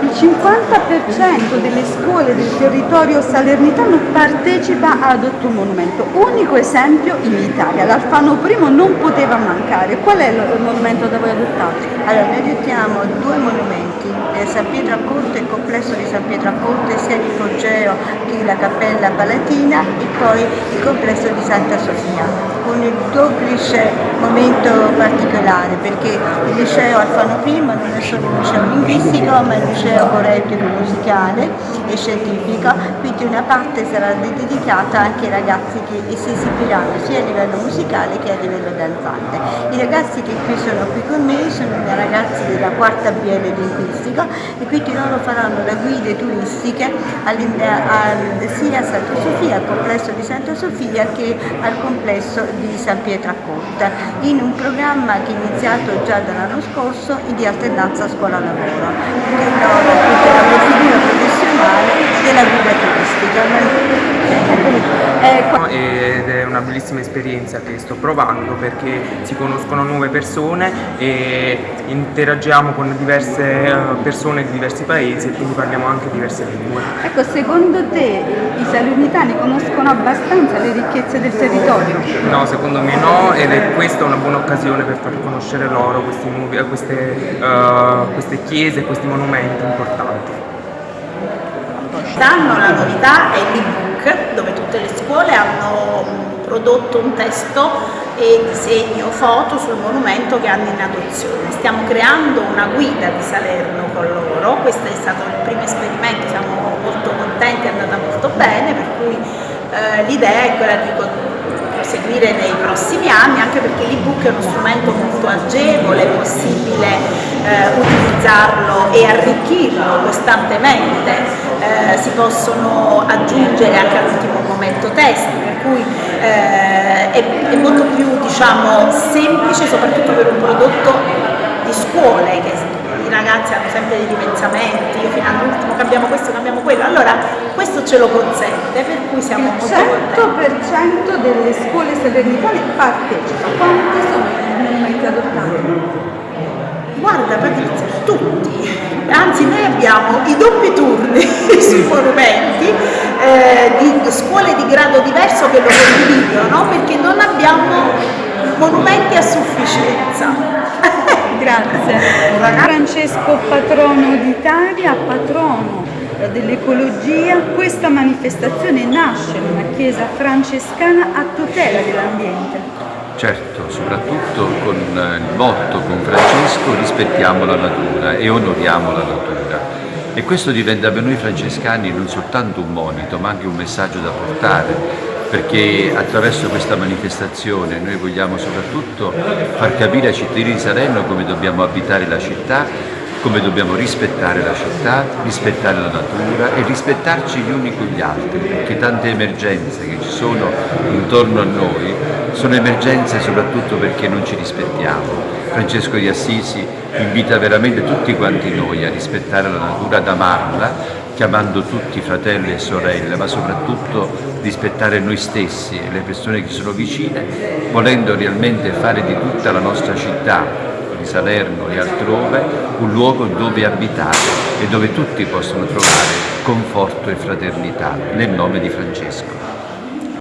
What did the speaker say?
Il 50% delle scuole del territorio salernitano partecipa ad Otto Monumento, unico esempio in Italia. L'Alfano I non poteva mancare. Qual è il monumento da voi adottato? Allora, noi adottiamo due monumenti, eh, San Pietro a Corte, il complesso di San Pietro a Corte, sia l'ipogeo che la Cappella Palatina e poi il complesso di Santa Sofia con il duplice momento particolare perché il liceo Alfano I non è solo un liceo linguistico ma è un liceo correttico musicale e scientifico, quindi una parte sarà dedicata anche ai ragazzi che si esibiranno sia a livello musicale che a livello danzante. I ragazzi che qui sono qui con me sono ragazzi della quarta BL linguistico e quindi loro faranno le guide turistiche sia a Santa Sofia, al complesso di Santa Sofia che al complesso di San Pietro a Corta in un programma che è iniziato già dall'anno scorso di alternanza scuola-lavoro che innova tutta la procedura professionale della guida turistica. Ed è una bellissima esperienza che sto provando perché si conoscono nuove persone e interagiamo con diverse eh, persone di diversi paesi e quindi parliamo anche diverse lingue. Ecco, secondo te i salernitani conoscono abbastanza le ricchezze del territorio? No, secondo me no ed è questa una buona occasione per far conoscere loro nuovi, queste, uh, queste chiese, questi monumenti importanti. Quest'anno la novità è l'ebook dove tutte le scuole hanno prodotto un testo e disegno foto sul monumento che hanno in adozione. Stiamo creando una guida di Salerno con loro, questo è stato il primo esperimento, siamo molto contenti, è andata molto bene, per cui eh, l'idea è quella di seguire nei prossimi anni anche perché l'ebook è uno strumento molto agevole, è possibile eh, utilizzarlo e arricchirlo costantemente, eh, si possono aggiungere anche all'ultimo momento testi, per cui eh, è, è, molto più diciamo, semplice soprattutto per un prodotto di scuole che i ragazzi hanno sempre dei ripensamenti, fino all'ultimo cambiamo questo, cambiamo quello, allora questo ce lo consente, per cui siamo il molto contenti. Il 100% delle scuole salernitane partecipa, quanti sono i monumenti adottati? Guarda Patrizia, tutti, anzi noi abbiamo i doppi turni sui monumenti eh, di scuole di grado diverso che lo condividono perché non abbiamo monumenti a sufficienza. Grazie. Francesco patrono d'Italia, patrono dell'ecologia, questa manifestazione nasce in una chiesa francescana a tutela dell'ambiente. Certo, soprattutto con il motto con Francesco rispettiamo la natura e onoriamo la natura. E questo diventa per noi francescani non soltanto un monito, ma anche un messaggio da portare perché attraverso questa manifestazione noi vogliamo soprattutto far capire ai cittadini di Salerno come dobbiamo abitare la città, come dobbiamo rispettare la città, rispettare la natura e rispettarci gli uni con gli altri, perché tante emergenze che ci sono intorno a noi sono emergenze soprattutto perché non ci rispettiamo. Francesco di Assisi invita veramente tutti quanti noi a rispettare la natura, ad amarla chiamando tutti fratelli e sorelle, ma soprattutto rispettare noi stessi e le persone che sono vicine, volendo realmente fare di tutta la nostra città, di Salerno e altrove, un luogo dove abitare e dove tutti possono trovare conforto e fraternità, nel nome di Francesco.